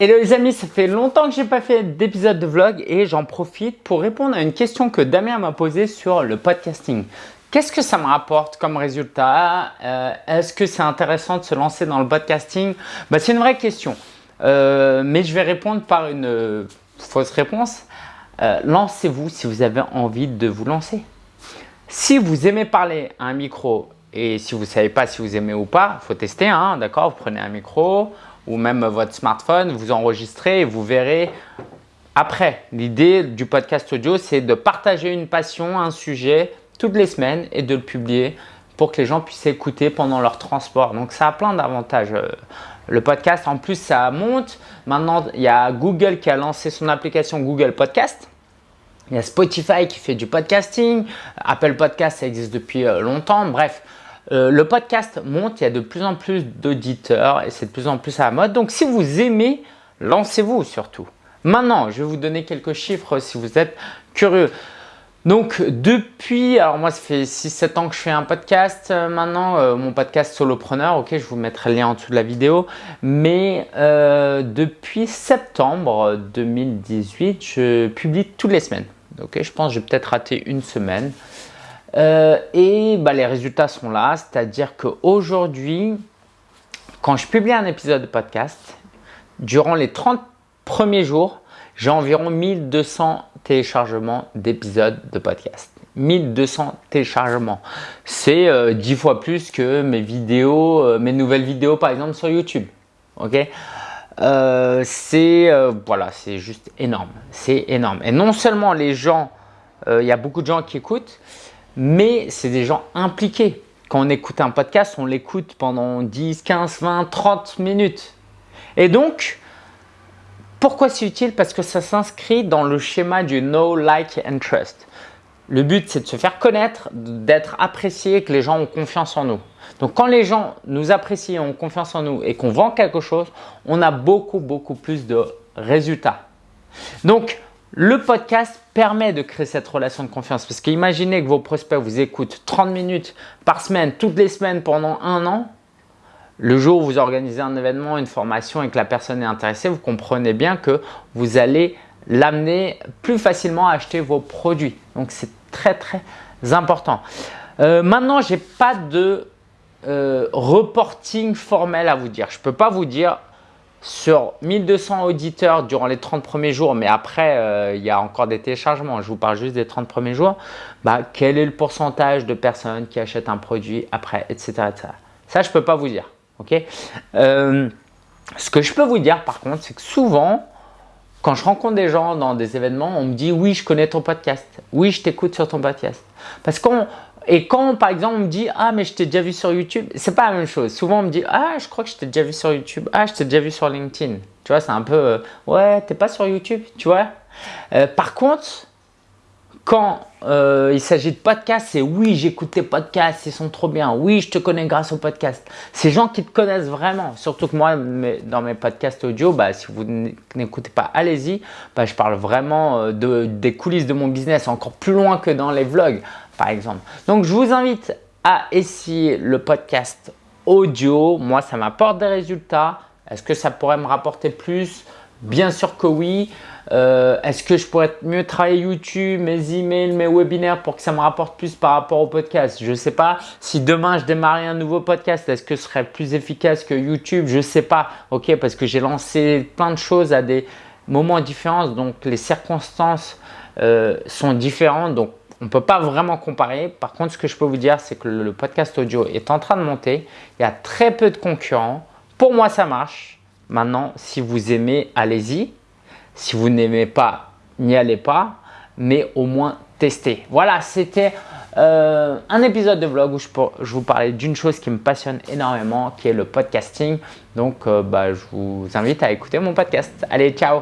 Hello les amis, ça fait longtemps que j'ai pas fait d'épisode de vlog et j'en profite pour répondre à une question que Damien m'a posée sur le podcasting. Qu'est-ce que ça me rapporte comme résultat? Euh, Est-ce que c'est intéressant de se lancer dans le podcasting? Bah, C'est une vraie question, euh, mais je vais répondre par une euh, fausse réponse. Lancez-vous si vous avez envie de vous lancer. Si vous aimez parler à un micro et si vous ne savez pas si vous aimez ou pas, faut tester, hein, d'accord? Vous prenez un micro, ou même votre smartphone, vous enregistrez et vous verrez après. L'idée du podcast audio, c'est de partager une passion, un sujet toutes les semaines et de le publier pour que les gens puissent écouter pendant leur transport. Donc, ça a plein d'avantages. Euh, le podcast, en plus, ça monte. Maintenant, il y a Google qui a lancé son application Google Podcast. Il y a Spotify qui fait du podcasting. Apple Podcast, ça existe depuis euh, longtemps. Bref, euh, le podcast monte, il y a de plus en plus d'auditeurs et c'est de plus en plus à la mode. Donc, si vous aimez, lancez-vous surtout. Maintenant, je vais vous donner quelques chiffres si vous êtes curieux. Donc, depuis, alors moi, ça fait 6-7 ans que je fais un podcast euh, maintenant, euh, mon podcast Solopreneur, ok, je vous mettrai le lien en dessous de la vidéo. Mais depuis septembre 2018, je publie toutes les semaines. Ok, je pense que j'ai peut-être raté une semaine. Euh, et bah, les résultats sont là, c'est-à-dire qu'aujourd'hui, quand je publie un épisode de podcast, durant les 30 premiers jours, j'ai environ 1200 téléchargements d'épisodes de podcast. 1200 téléchargements. C'est 10 euh, fois plus que mes vidéos, euh, mes nouvelles vidéos par exemple sur YouTube. Ok? C'est voilà, juste énorme. C'est énorme. Et non seulement les gens, il y a beaucoup de gens qui écoutent, mais c'est des gens impliqués. Quand on écoute un podcast, on l'écoute pendant 10, 15, 20, 30 minutes. Et donc, pourquoi c'est utile? Parce que ça s'inscrit dans le schéma du know, like and trust. Le but, c'est de se faire connaître, d'être apprécié, que les gens ont confiance en nous. Donc, quand les gens nous apprécient, ont confiance en nous et qu'on vend quelque chose, on a beaucoup, beaucoup plus de résultats. Donc, le podcast permet de créer cette relation de confiance parce qu'imaginez que vos prospects vous écoutent 30 minutes par semaine, toutes les semaines pendant un an. Le jour où vous organisez un événement, une formation et que la personne est intéressée, vous comprenez bien que vous allez l'amener plus facilement à acheter vos produits. Donc, c'est très très important. Euh, maintenant, je n'ai pas de euh, reporting formel à vous dire. Je ne peux pas vous dire sur 1200 auditeurs durant les 30 premiers jours, mais après, euh, il y a encore des téléchargements, je vous parle juste des 30 premiers jours, bah, quel est le pourcentage de personnes qui achètent un produit après, etc. Ça, je ne peux pas vous dire. euh, ce que je peux vous dire par contre, c'est que souvent, quand je rencontre des gens dans des événements, on me dit « oui, je connais ton podcast, oui, je t'écoute sur ton podcast ». Parce qu'on et quand par exemple on me dit ah mais je t'ai déjà vu sur YouTube, c'est pas la même chose. Souvent on me dit ah je crois que je t'ai déjà vu sur YouTube, ah je t'ai déjà vu sur LinkedIn. Tu vois c'est un peu euh, ouais t'es pas sur YouTube, tu vois. Euh, par contre quand euh, il s'agit de podcasts, c'est oui j'écoute tes podcasts, ils sont trop bien. Oui je te connais grâce aux podcasts. Ces gens qui te connaissent vraiment. Surtout que moi dans mes podcasts audio, bah, si vous n'écoutez pas, allez-y. Bah, je parle vraiment de, des coulisses de mon business encore plus loin que dans les vlogs par exemple. Donc, je vous invite à essayer le podcast audio. Moi, ça m'apporte des résultats. Est-ce que ça pourrait me rapporter plus? Bien sûr que oui. Euh, est-ce que je pourrais mieux travailler YouTube, mes emails, mes webinaires pour que ça me rapporte plus par rapport au podcast? Je ne sais pas. Si demain je démarrais un nouveau podcast, est-ce que ce serait plus efficace que YouTube? Je ne sais pas. Ok, parce que j'ai lancé plein de choses à des moments différents, donc les circonstances euh, sont différentes. Donc on ne peut pas vraiment comparer. Par contre, ce que je peux vous dire, c'est que le podcast audio est en train de monter. Il y a très peu de concurrents. Pour moi, ça marche. Maintenant, si vous aimez, allez-y. Si vous n'aimez pas, n'y allez pas. Mais au moins, testez. Voilà, c'était euh, un épisode de vlog où je, vous parlais d'une chose qui me passionne énormément, qui est le podcasting. Donc, euh, bah, je vous invite à écouter mon podcast. Allez, ciao